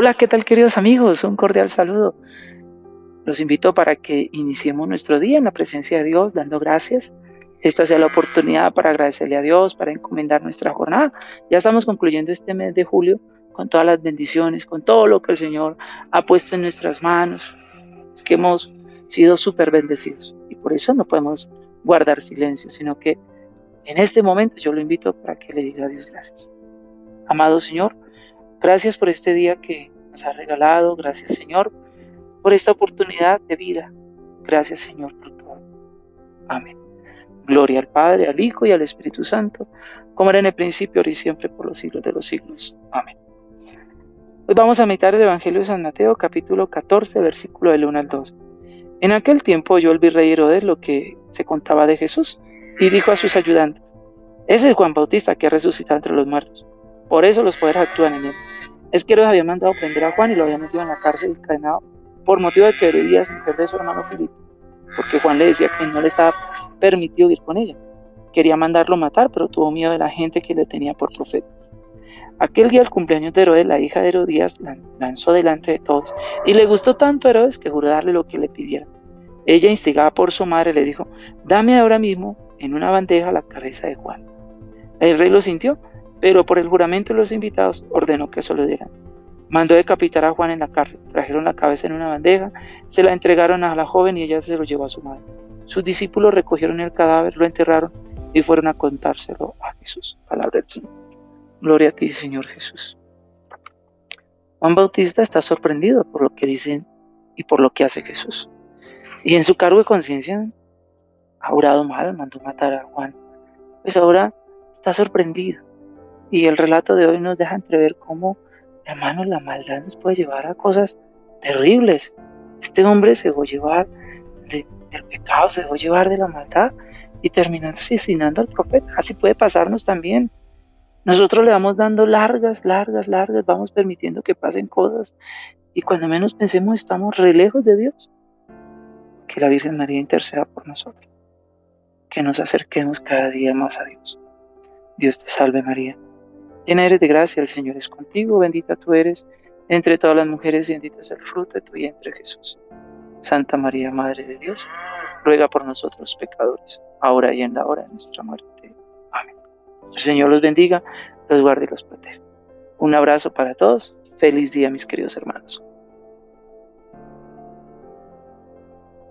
Hola, ¿qué tal queridos amigos? Un cordial saludo. Los invito para que iniciemos nuestro día en la presencia de Dios, dando gracias. Esta sea la oportunidad para agradecerle a Dios, para encomendar nuestra jornada. Ya estamos concluyendo este mes de julio con todas las bendiciones, con todo lo que el Señor ha puesto en nuestras manos. Es que hemos sido súper bendecidos y por eso no podemos guardar silencio, sino que en este momento yo lo invito para que le diga a Dios gracias. Amado Señor, Gracias por este día que nos regalado. Gracias, Señor, por esta oportunidad de vida. Gracias, Señor, por todo. Amén. Gloria al Padre, al Hijo y al Espíritu Santo, como era en el principio, ahora y siempre, por los siglos de los siglos. Amén. Hoy vamos a meditar el Evangelio de San Mateo, capítulo 14, versículo del 1 al 2. En aquel tiempo oyó el virrey Herodes lo que se contaba de Jesús y dijo a sus ayudantes, ese es Juan Bautista que ha resucitado entre los muertos. Por eso los poderes actúan en él. Es que Herodes había mandado prender a Juan y lo había metido en la cárcel encadenado por motivo de que Herodías, mujer de su hermano Filipe, porque Juan le decía que no le estaba permitido ir con ella. Quería mandarlo matar, pero tuvo miedo de la gente que le tenía por profeta. Aquel día, el cumpleaños de Herodes, la hija de Herodías lanzó delante de todos, y le gustó tanto a Herodes que juró darle lo que le pidiera. Ella, instigada por su madre, le dijo, dame ahora mismo en una bandeja la cabeza de Juan. El rey lo sintió pero por el juramento de los invitados ordenó que se lo dieran. Mandó decapitar a Juan en la cárcel, trajeron la cabeza en una bandeja, se la entregaron a la joven y ella se lo llevó a su madre. Sus discípulos recogieron el cadáver, lo enterraron y fueron a contárselo a Jesús. Palabra del Señor. Gloria a ti, Señor Jesús. Juan Bautista está sorprendido por lo que dicen y por lo que hace Jesús. Y en su cargo de conciencia ha orado mal, mandó matar a Juan. Pues ahora está sorprendido y el relato de hoy nos deja entrever cómo, hermanos, la maldad nos puede llevar a cosas terribles. Este hombre se dejó llevar del pecado, se dejó llevar de la maldad y terminó asesinando al profeta. Así puede pasarnos también. Nosotros le vamos dando largas, largas, largas, vamos permitiendo que pasen cosas y cuando menos pensemos estamos re lejos de Dios. Que la Virgen María interceda por nosotros. Que nos acerquemos cada día más a Dios. Dios te salve María Llena eres de gracia, el Señor es contigo, bendita tú eres entre todas las mujeres y bendito es el fruto de tu vientre Jesús. Santa María, Madre de Dios, ruega por nosotros pecadores, ahora y en la hora de nuestra muerte. Amén. El Señor los bendiga, los guarde y los proteja. Un abrazo para todos. Feliz día, mis queridos hermanos.